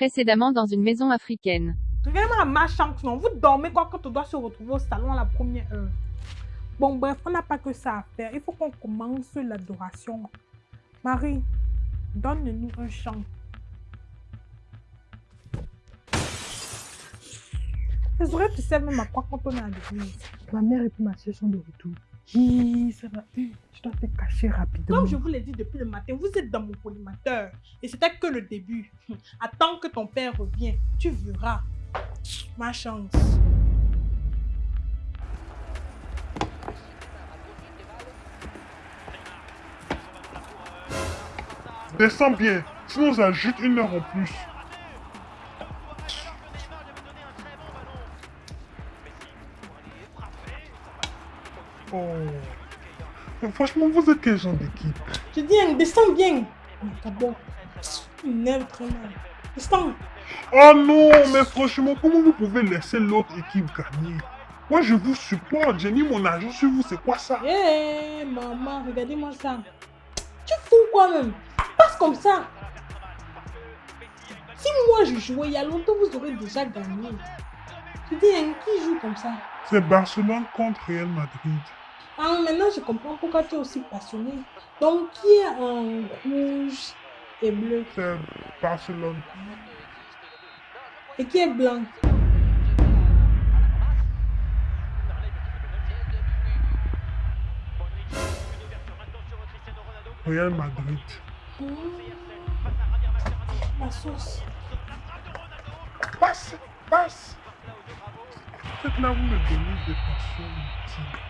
Précédemment dans une maison africaine. Regardez-moi la malchance, non. Vous dormez quoi quand on doit se retrouver au salon à la première heure. Bon, bref, on n'a pas que ça à faire. Il faut qu'on commence l'adoration. Marie, donne-nous un chant. C'est vrai, tu sais même à quoi quand on est à l'église. Ma mère et puis ma soeur sont de retour. Hi, ça va. Hi, Je dois te cacher rapidement. Comme je vous l'ai dit depuis le matin, vous êtes dans mon collimateur. Et c'était que le début. Attends que ton père revienne. Tu verras. Ma chance. Descends bien, sinon ça ajoute une heure en plus. Oh. Franchement, vous êtes quel genre d'équipe Je dis, hein, descends bien. Mais D'abord, une nerve très mal. Descends. Oh non, mais franchement, comment vous pouvez laisser l'autre équipe gagner? Moi, je vous supporte, j'ai mis mon argent sur vous, c'est quoi ça? Hé, maman, regardez-moi ça. Tu fous quoi même Passe comme ça. Si moi je jouais il y a longtemps, vous aurez déjà gagné. Je dis, hein, qui joue comme ça? C'est Barcelone contre Real Madrid. Ah, maintenant je comprends pourquoi tu es aussi passionné. Donc, qui est en rouge et bleu? C'est Barcelone. Et qui est blanc? Real Madrid. Hmm. La sauce. Passe, passe. Là, vous me donnez des passions intimes.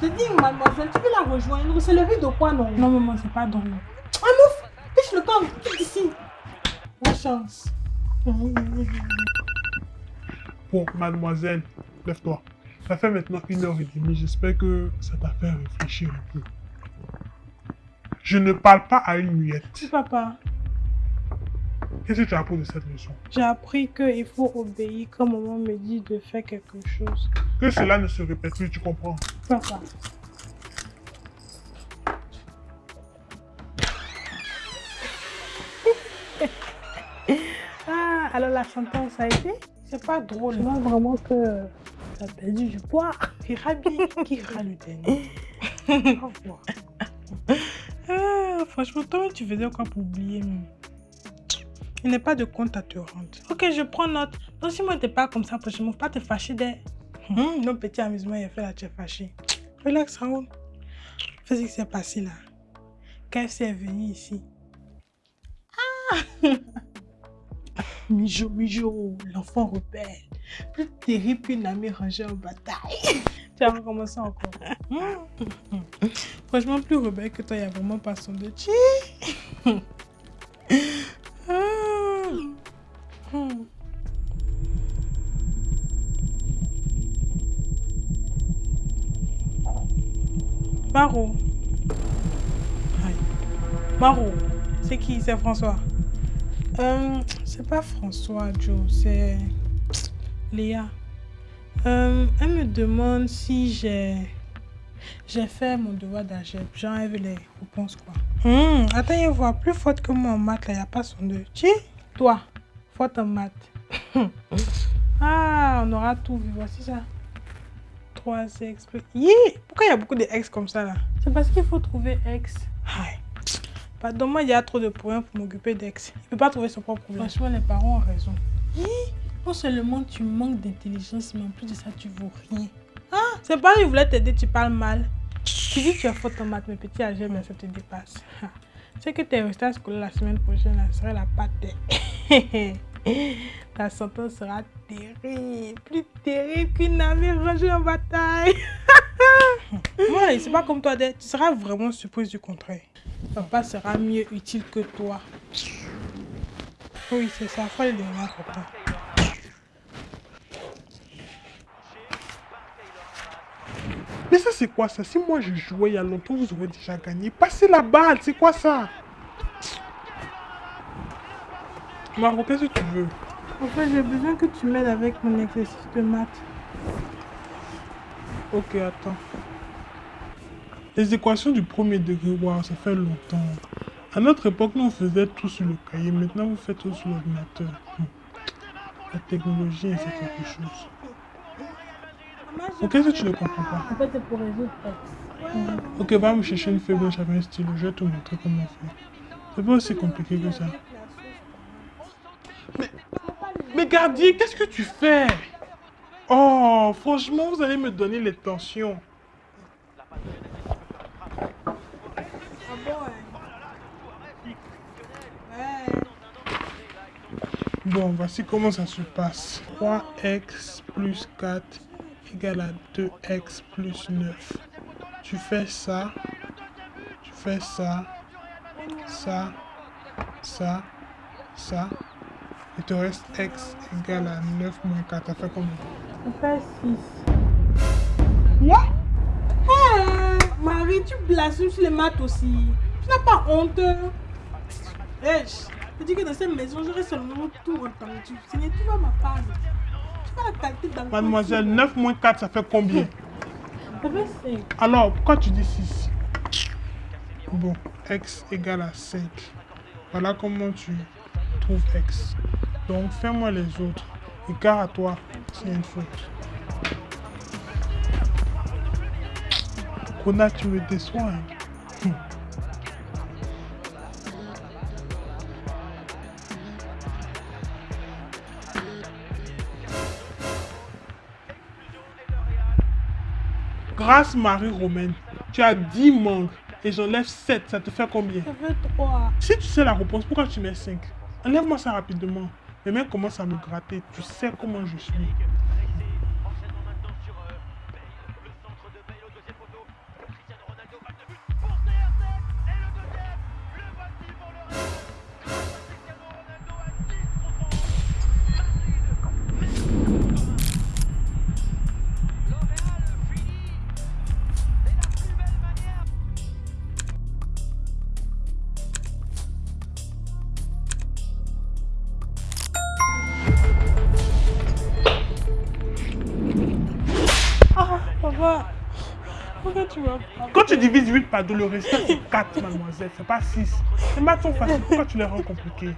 Je dis, mademoiselle, tu peux la rejoindre. C'est le riz de quoi, non? Non, maman, c'est pas dans Ah, mouf Fiche le camp, quitte ici. La chance. Bon, mademoiselle, lève-toi. Ça fait maintenant une heure et demie. J'espère que ça t'a fait réfléchir un peu. Je ne parle pas à une muette. Si, papa. Qu'est-ce que tu as appris de cette leçon? J'ai appris qu'il faut obéir quand maman me dit de faire quelque chose. Que cela ne se répète plus, tu comprends? Papa. ah, alors la sentence a été? C'est pas drôle. Je vois vraiment que Ça a perdu du poids. Tu iras bien. Qui ira le dernier Au revoir. Ah, franchement, toi, tu faisais quoi pour oublier même? Il n'est pas de compte à te rendre. Ok, je prends note. Donc, si moi, t'es pas comme ça, prochainement, pas te fâcher des. Hum, nos petits amusements, il a fait là, tu es fâché. Relax, Raoul. Fais ce qui s'est passé là. KFC est venu ici. Ah Mijo, Mijo, l'enfant rebelle. Plus terrible qu'une amie rangée en bataille. tu vas recommencer encore. Franchement, plus rebelle que toi, il n'y a vraiment pas son de Maro. Maro. C'est qui? C'est François euh, C'est pas François, Joe. C'est Léa. Euh, elle me demande si j'ai fait mon devoir elle veut les réponses, quoi. Hum, attends, il voit plus forte que moi en maths, là. Il a pas son deux. Tiens, toi, forte en maths. ah, on aura tout vu. Voici ça. 3 ex. Yi, pourquoi il y a beaucoup d'ex comme ça, là? C'est parce qu'il faut trouver ex. Pardon, moi, il y a trop de problèmes pour m'occuper d'ex. Il peut pas trouver son propre problème. Franchement, les parents ont raison. Hi, non seulement tu manques d'intelligence, mais en plus de ça, tu vaux rien. Ah, c'est pas il voulait t'aider, tu parles mal. Tu dis que tu as faute en maths, mais petit âge, mais ça te dépasse. Ah. C'est que tu es resté à la semaine prochaine, là, serait la pâte. Ta sentence sera terrible, plus terrible qu'une amie rangée en bataille. Moi, c'est pas comme toi, tu seras vraiment surprise du contraire. Papa sera mieux utile que toi. Oui, c'est ça, faut le à papa. Mais ça, c'est quoi ça? Si moi je jouais il y a longtemps, vous aurez déjà gagné. Passez la balle, c'est quoi ça? Margot, qu'est-ce que tu veux En fait, j'ai besoin que tu m'aides avec mon exercice de maths. Ok, attends. Les équations du premier degré, waouh, ça fait longtemps. À notre époque, nous on faisait tout sur le cahier. Maintenant, vous faites tout sur l'ordinateur. Hmm. La technologie, c'est quelque chose. Ok, que tu ne comprends pas En fait, c'est pour résoudre. Ok, va me chercher une feuille blanche avec un stylo. Je vais te montrer comment faire. C'est pas aussi compliqué que ça. Mais Gardier, qu'est-ce que tu fais? Oh, franchement, vous allez me donner les tensions. Bon, voici comment ça se passe. 3x plus 4 égale à 2x plus 9. Tu fais ça, tu fais ça, ça, ça, ça. Il te reste x égale à 9 moins 4. Ça fait combien? On fait 6. Quoi Hey, Marie, tu blasphémes sur les maths aussi. Tu n'as pas honte. Hey, je dis que dans cette maison, j'aurai seulement tout entendu. N'est tu vas ma part. Tu vas la calculer dans le Mademoiselle, 9 moins 4, ça fait combien? Ça fait 5. Alors, pourquoi tu dis 6 Bon, x égale à 5. Voilà comment tu trouves x. Donc, fais-moi les autres. Écart à toi, c'est une faute. Kona, tu me déçois. hein. Hum. Grâce Marie-Romaine, tu as 10 mangues et j'enlève 7. Ça te fait combien? Ça fait 3. Si tu sais la réponse, pourquoi tu mets 5 Enlève-moi ça rapidement. Mes mains commencent à me gratter. Tu sais comment je suis. Divises 8 par 2, le résultat c'est 4, mademoiselle. C'est pas 6. Les maths sont faciles. Pourquoi tu les rends compliquées?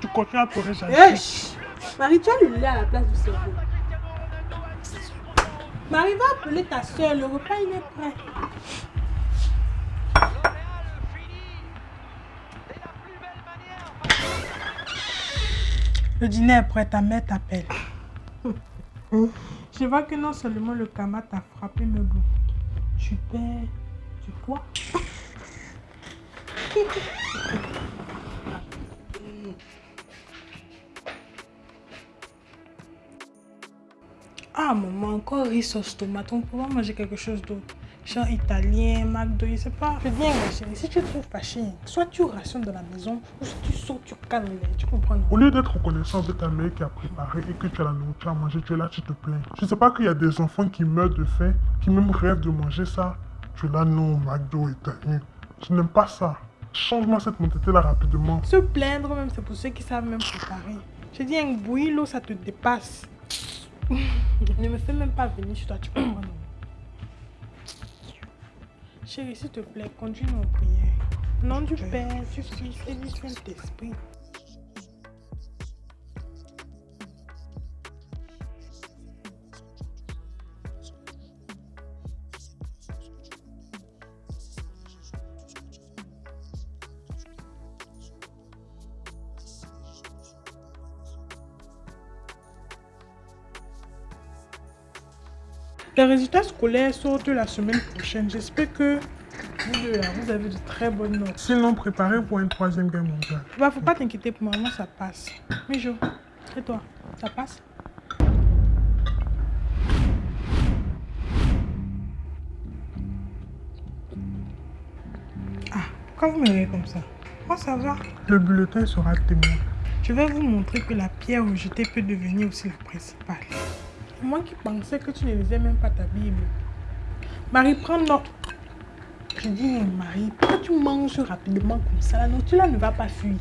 Tu continues à pleurer, j'arrive. Hey, chut. Marie, tu as le lait à la place du cerveau. Marie, va appeler ta soeur. Le repas, il est prêt. Le dîner est prêt, ta mère t'appelle. Je vois que non seulement le karma t'a frappé, mais bon. Tu perds du poids. Ah, maman, encore riz sauce tomate. On pas manger quelque chose d'autre. Genre italien, McDo, je sais pas. Je viens, ma chérie. Si tu trouves pas soit tu rationnes dans la maison, ou si tu sors, tu calmes les. Tu comprends, non? Au lieu d'être reconnaissant avec ta mère qui a préparé et que tu as la nourriture à manger, tu es là, tu te plains. Tu sais pas qu'il y a des enfants qui meurent de faim, qui même rêvent de manger ça. Tu es là, non, McDo italien. Je n'aime pas ça. Change-moi cette mentalité-là rapidement. Se plaindre même, c'est pour ceux qui savent même préparer. Je dis, un bouilli, l'eau, ça te dépasse. ne me fais même pas venir chez toi, tu comprends, non? Chérie, s'il te plaît, conduis-nous en prière. Nom du Père, du Fils et du Saint-Esprit. Les résultats scolaires sortent la semaine prochaine. J'espère que vous deux vous avez de très bonnes notes. Sinon, préparez pour une troisième guerre mondiale. Bah, faut pas t'inquiéter pour moi, moi ça passe. Mais Jo, et toi, ça passe? Ah, pourquoi vous me regardez comme ça Moi ça va. Le bulletin sera témoin. Je vais vous montrer que la pierre rejetée peut devenir aussi la principale. Moi qui pensais que tu ne lisais même pas ta Bible. Marie, prends note. Je dis, Marie, pourquoi tu manges rapidement comme ça? La là ne va pas fuir.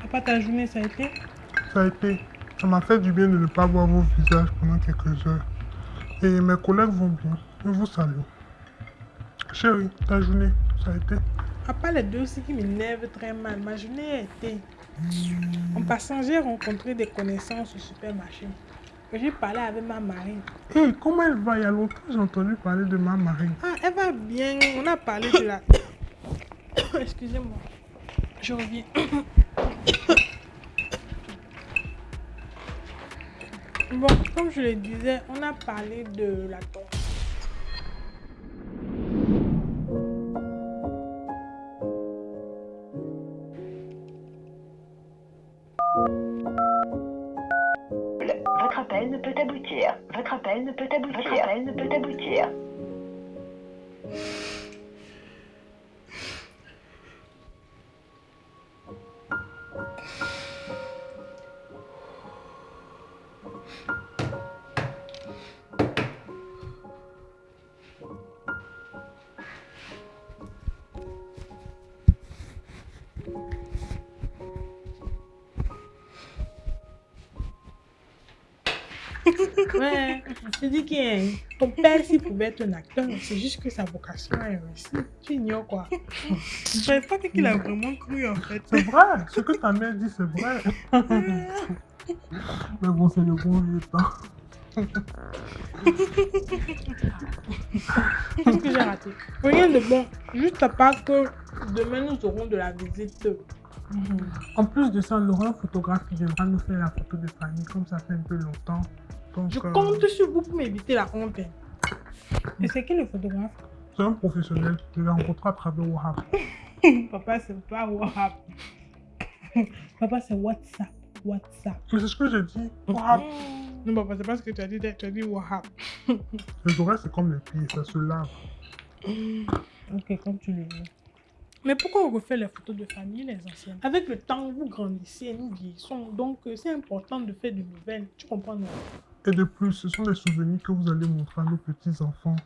Papa, ta journée, ça a été? Ça a été. Ça m'a fait du bien de ne pas voir vos visages pendant quelques heures. Et mes collègues vont bien. Je vous salue. Chérie, ta journée, ça a été? À part les deux aussi qui m'énervent très mal, ma journée a été. En passant, j'ai rencontré des connaissances au supermarché. Et J'ai parlé avec ma marine. Hé, comment elle va? Il y a longtemps j'ai entendu parler de ma marine. Ah, elle va bien. On a parlé de la. Excusez-moi. Je reviens. Bon, comme je le disais, on a parlé de la tombe. Ouais, je dis que ton père, s'il pouvait être un acteur, c'est juste que sa vocation est réussie. Tu ignores quoi Je savais pas qu'il a vraiment cru en fait. C'est vrai, ce que ta mère dit, c'est vrai. Mais bon, c'est le bon vieux temps. Qu'est-ce que j'ai raté Rien de bon. Juste à part que demain nous aurons de la visite. En plus de ça, Laurent, photographe, qui viendra nous faire la photo de famille, comme ça fait un peu longtemps. Je compte sur vous pour m'éviter la honte. Et c'est qui le photographe c'est un professionnel. Je l'ai rencontré à travers Wahab. Papa, c'est pas WhatsApp. Papa, c'est WhatsApp. WhatsApp. Mais c'est ce que j'ai dit. Wahab. Non, papa, c'est pas ce que tu as dit. Tu as dit WhatsApp. Les oreilles, c'est comme les pieds, ça se lave. Ok, comme tu le veux. Mais pourquoi on refait les photos de famille, les anciennes? Avec le temps, vous grandissez, nous vieillissons. Donc, euh, c'est important de faire de nouvelles. Tu comprends, non? Et de plus, ce sont des souvenirs que vous allez montrer à nos petits-enfants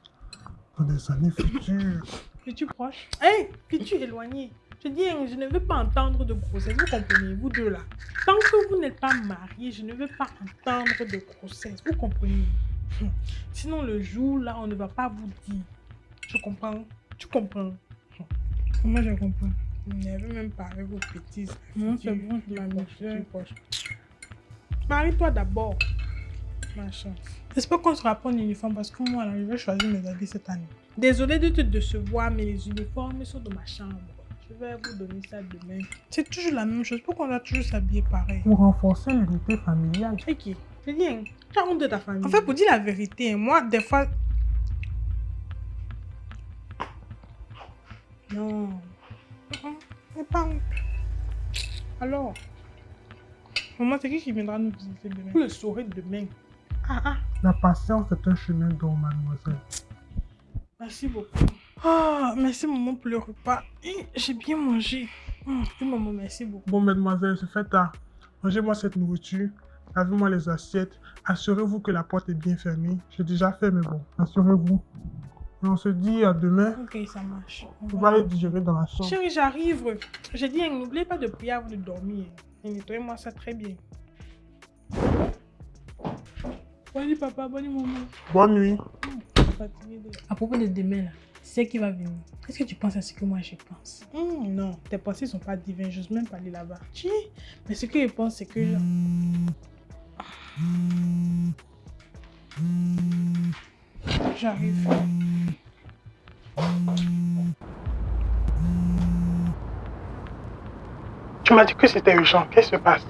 dans des années futures. Es-tu proche Hé, es-tu éloigné Je dis, hein, je ne veux pas entendre de grossesse. Vous comprenez, vous deux là. Tant que vous n'êtes pas mariés, je ne veux pas entendre de grossesse. Vous comprenez? Hum. Sinon, le jour là, on ne va pas vous dire. Je comprends? Tu comprends? Hum. Moi, je comprends. Vous n'avez même pas avec vos petits. Non, c'est bon, je suis proche. Marie-toi d'abord. Ma. J'espère qu'on sera pas en uniforme parce que moi, je vais choisir mes habits cette année. Désolée de te décevoir, mais les uniformes sont dans ma chambre. Je vais vous donner ça demain. C'est toujours la même chose. Pourquoi on doit toujours s'habiller pareil? Pour renforcer l'unité familiale. Ok. C'est bien. Tu as honte de ta famille. En fait, pour dire la vérité, moi, des fois. Non. J'ai pas honte. Alors. Maman, c'est qui qui viendra nous visiter demain? Vous le saurez demain. La patience est un chemin d'or, mademoiselle. Merci beaucoup. Ah, merci maman pour le repas. J'ai bien mangé. Hum, maman, merci beaucoup. Bon, mademoiselle, c'est fait tard. Mangez-moi cette nourriture. Lavez-moi les assiettes. Assurez-vous que la porte est bien fermée. J'ai déjà fait, mais bon, assurez-vous. Et on se dit à demain. Ok, ça marche. On va aller digérer dans la chambre. Chérie, j'arrive. J'ai dit, n'oubliez pas de prier avant de dormir. Et nettoyez-moi ça très bien. Bonne nuit, papa. Bonne nuit, maman. Bonne nuit. À propos de demain, là, c'est qui va venir? Est-ce que tu penses à ce que moi je pense? Hmm, Non, tes pensées sont pas divines. J'ose même pas aller là-bas. Mais ce que je pense, c'est que. J'arrive. Tu m'as dit que c'était urgent. Qu'est-ce qui se passe?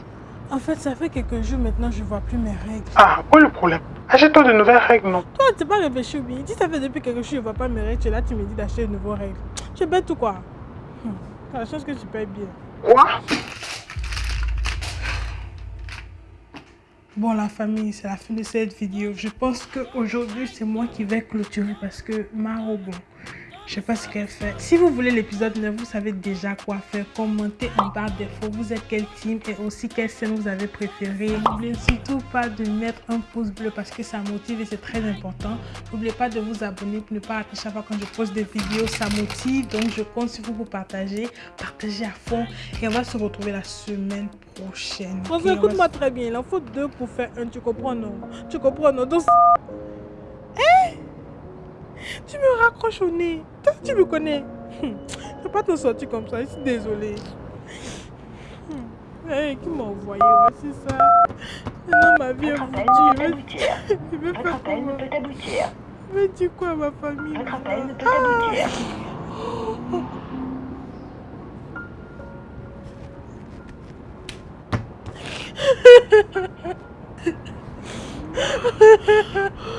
En fait, ça fait quelques jours maintenant, je vois plus mes règles. Ah, où est le problème? Achète-toi de nouvelles règles, non? Toi, tu pas réfléchi ou bien Si ça fait depuis quelque chose, je vois pas mes règles, tu es là, tu me dis d'acheter de nouveaux règles. Tu es bête ou quoi? Hum, T'as la chance que tu payes bien. Quoi? Bon, la famille, c'est la fin de cette vidéo. Je pense qu'aujourd'hui, c'est moi qui vais clôturer parce que Maro, bon, je sais pas ce qu'elle fait. Si vous voulez l'épisode 9, vous savez déjà quoi faire. Commentez en barre d'infos. Vous êtes quel team et aussi quelle scène vous avez préféré. N'oubliez surtout pas de mettre un pouce bleu parce que ça motive et c'est très important. N'oubliez pas de vous abonner pour ne pas rater chaque fois quand je poste des vidéos. Ça motive. Donc, je compte sur vous pour partager. Partagez à fond. Et on va se retrouver la semaine prochaine. François, écoute-moi très bien. Il en faut deux pour faire un. Tu comprends, non? Tu comprends, non? Donc, Hein? Tu me raccroches au nez. Toi, tu me connais. Hum, Je peux pas te sortir comme ça. Je suis désolée. Hum, hey, qui m'a envoyé? Voici ça. Maintenant, ma vie est Votre foutue. ne Je vais, vais Votre faire appel ne peut aboutir. Vais dire quoi ma famille? Votre appel ne peut Ah aboutir.